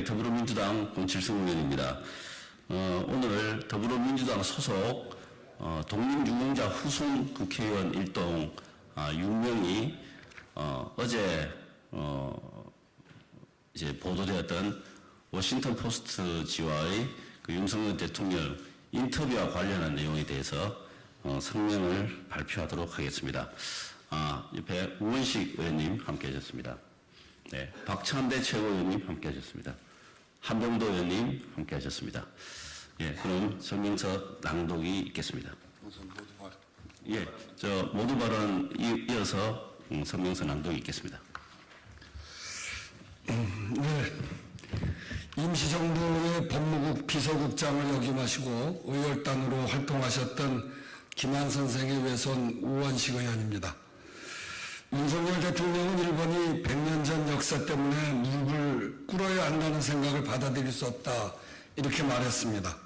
예, 더불어민주당 권칠성 의원입니다. 어, 오늘 더불어민주당 소속 어, 독립유공자 후손 국회의원 일동 아, 6명이 어, 어제 어, 이제 보도되었던 워싱턴 포스트 지와의 그 윤석열 대통령 인터뷰와 관련한 내용에 대해서 어, 성명을 발표하도록 하겠습니다. 아, 옆에 우원식 의원님 함께 하셨습니다. 네, 박찬대 최고위원님 함께 하셨습니다. 한병도 의원님 함께 하셨습니다. 예, 그럼 성명서 낭독이 있겠습니다. 우선 모두 말. 예, 저 모두 발언 이- 이어서 음, 성명서 낭독이 있겠습니다. 네. 임시정부의 법무국 비서국장을 역임하시고 의열단으로 활동하셨던 김한 선생의 외손 우원식 의원입니다. 윤석열 대통령은 일본이 100년 전 역사 때문에 무릎을 꿇어야 한다는 생각을 받아들일 수 없다 이렇게 말했습니다.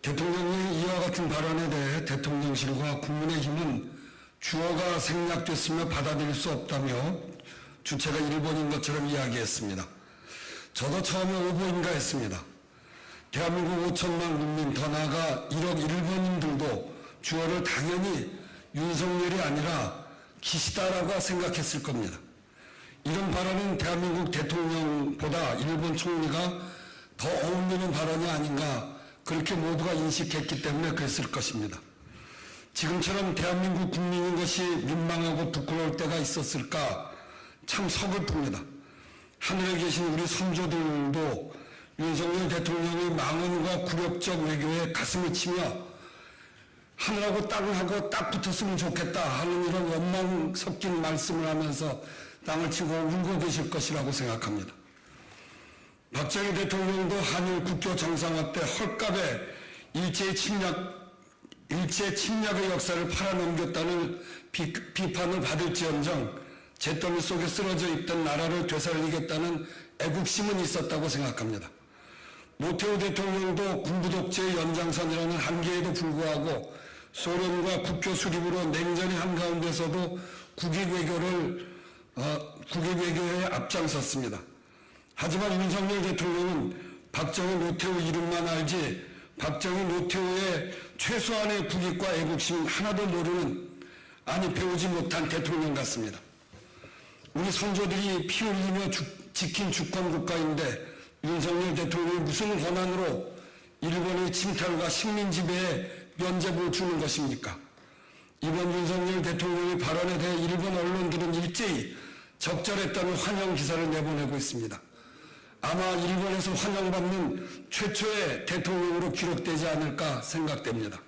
대통령의 이와 같은 발언에 대해 대통령실과 국민의힘은 주어가 생략됐으며 받아들일 수 없다며 주체가 일본인 것처럼 이야기했습니다. 저도 처음에 오보인가 했습니다. 대한민국 5천만 국민 더 나아가 1억 일본인들도 주어를 당연히 윤석열이 아니라 기시다라고 생각했을 겁니다. 이런 발언은 대한민국 대통령보다 일본 총리가 더 어울리는 발언이 아닌가 그렇게 모두가 인식했기 때문에 그랬을 것입니다. 지금처럼 대한민국 국민인 것이 민망하고 부끄러울 때가 있었을까 참 서글픕니다. 하늘에 계신 우리 선조들도 윤석열 대통령의 망언과 굴욕적 외교에 가슴을 치며 하늘하고 땅하고 딱 붙었으면 좋겠다 하는 이런 원망 섞인 말씀을 하면서 땅을 치고 울고 계실 것이라고 생각합니다. 박정희 대통령도 한일 국교 정상화 때 헐값에 일제의 침략, 일제 침략의 역사를 팔아넘겼다는 비, 비판을 받을지언정 잿더미 속에 쓰러져 있던 나라를 되살리겠다는 애국심은 있었다고 생각합니다. 노태우 대통령도 군부 독재의 연장선이라는 한계에도 불구하고 소련과 국교 수립으로 냉전이 한가운데서도 국익 외교를 어, 국익 외교에 앞장섰습니다. 하지만 윤석열 대통령은 박정희 노태우 이름만 알지 박정희 노태우의 최소한의 국익과 애국심 하나도 모르는 아니 배우지 못한 대통령 같습니다. 우리 선조들이 피 흘리며 주- 지킨 주권 국가인데 윤석열 대통령이 무슨 권한으로 일본의 침탈과 식민 지배에 면죄부를 주는 것입니까? 이번 윤석열 대통령의 발언에 대해 일본 언론들은 일제히 적절했다는 환영 기사를 내보내고 있습니다. 아마 일본에서 환영받는 최초의 대통령으로 기록되지 않을까 생각됩니다.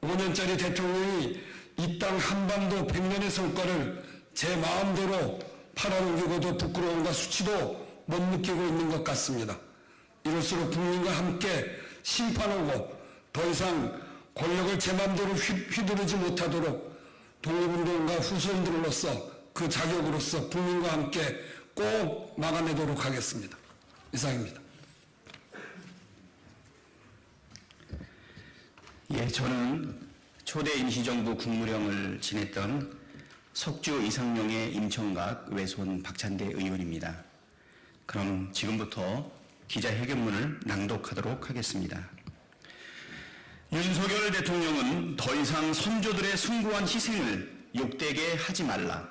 5년짜리 대통령이 이 땅 한반도 100년의 성과를 제 마음대로 팔아넘기고도 부끄러움과 수치도 못 느끼고 있는 것 같습니다. 이럴수록 국민과 함께 심판하고 더 이상 권력을 제 휘- 휘두르지 못하도록 독립운동가 후손들로서 그 자격으로서 국민과 함께 꼭 막아내도록 하겠습니다. 이상입니다. 예, 저는 초대 임시정부 국무령을 지냈던 석주 이상용의 임청각 외손 박찬대 의원입니다. 그럼 지금부터 기자회견문을 낭독하도록 하겠습니다. 윤석열 대통령은 더 이상 선조들의 숭고한 희생을 욕되게 하지 말라.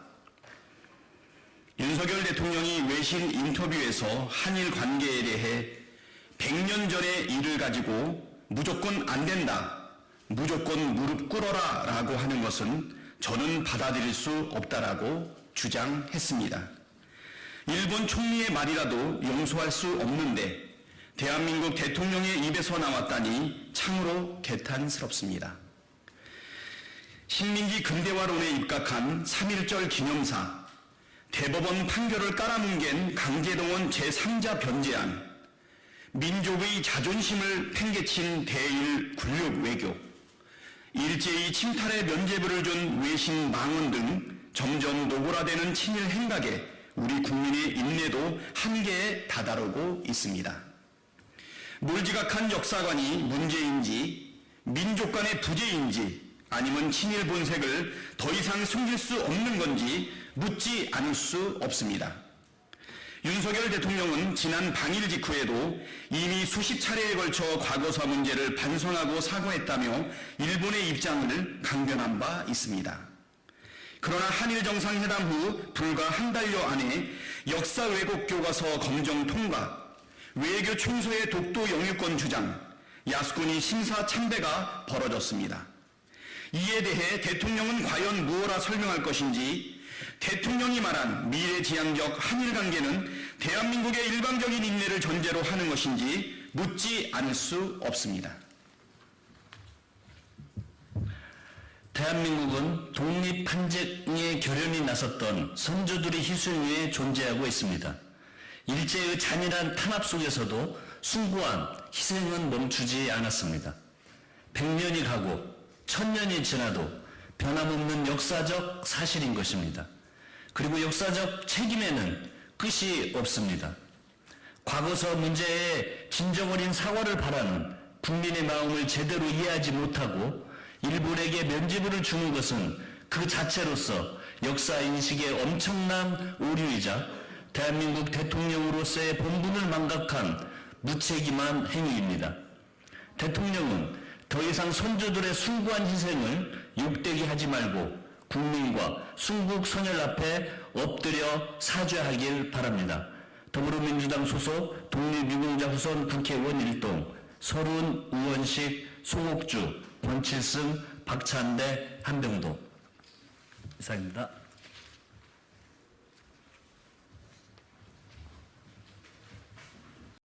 윤석열 대통령이 외신 인터뷰에서 한일 관계에 대해 100년 전의 일을 가지고 무조건 안 된다, 무조건 무릎 꿇어라 라고 하는 것은 저는 받아들일 수 없다라고 주장했습니다. 일본 총리의 말이라도 용서할 수 없는데 대한민국 대통령의 입에서 나왔다니 참으로 개탄스럽습니다. 식민지 근대화론에 입각한 3.1절 기념사, 대법원 판결을 깔아뭉갠 강제동원 제3자 변제안, 민족의 자존심을 팽개친 대일 군력 외교, 일제히 침탈의 면죄부를 준 외신 망언 등 점점 노골화되는 친일 행각에 우리 국민의 인내도 한계에 다다르고 있습니다. 물지각한 역사관이 문제인지 민족 간의 부재인지 아니면 친일 본색을 더 이상 숨길 수 없는 건지 묻지 않을 수 없습니다. 윤석열 대통령은 지난 방일 직후에도 이미 수십 차례에 걸쳐 과거사 문제를 반성하고 사과했다며 일본의 입장을 강변한 바 있습니다. 그러나 한일 정상회담 후 불과 한 달여 안에 역사 왜곡 교과서 검정 통과, 외교 총소의 독도 영유권 주장, 야스쿠니 심사 참배가 벌어졌습니다. 이에 대해 대통령은 과연 무엇라 설명할 것인지 대통령이 말한 미래지향적 한일 관계는 대한민국의 일방적인 인내를 전제로 하는 것인지 묻지 않을 수 없습니다. 대한민국은 독립한쟁의 결연이 나섰던 선조들의 희생 위에 존재하고 있습니다. 일제의 잔인한 탄압 속에서도 숭고한 희생은 멈추지 않았습니다. 100년이 가고 1000년이 지나도 변함없는 역사적 사실인 것입니다. 그리고 역사적 책임에는 끝이 없습니다. 과거서 문제에 진정 어린 사과를 바라는 국민의 마음을 제대로 이해하지 못하고 일본에게 면죄부를 주는 것은 그 자체로서 역사 인식의 엄청난 오류이자 대한민국 대통령으로서의 본분을 망각한 무책임한 행위입니다. 대통령은 더 이상 선조들의 숭고한 희생을 욕되게 하지 말고 국민과 순국 선열 앞에 엎드려 사죄하길 바랍니다. 더불어민주당 소속 독립유공자 후손 국회의원 일동 서른 우원식 송옥주 권칠승 박찬대 한병도 이상입니다.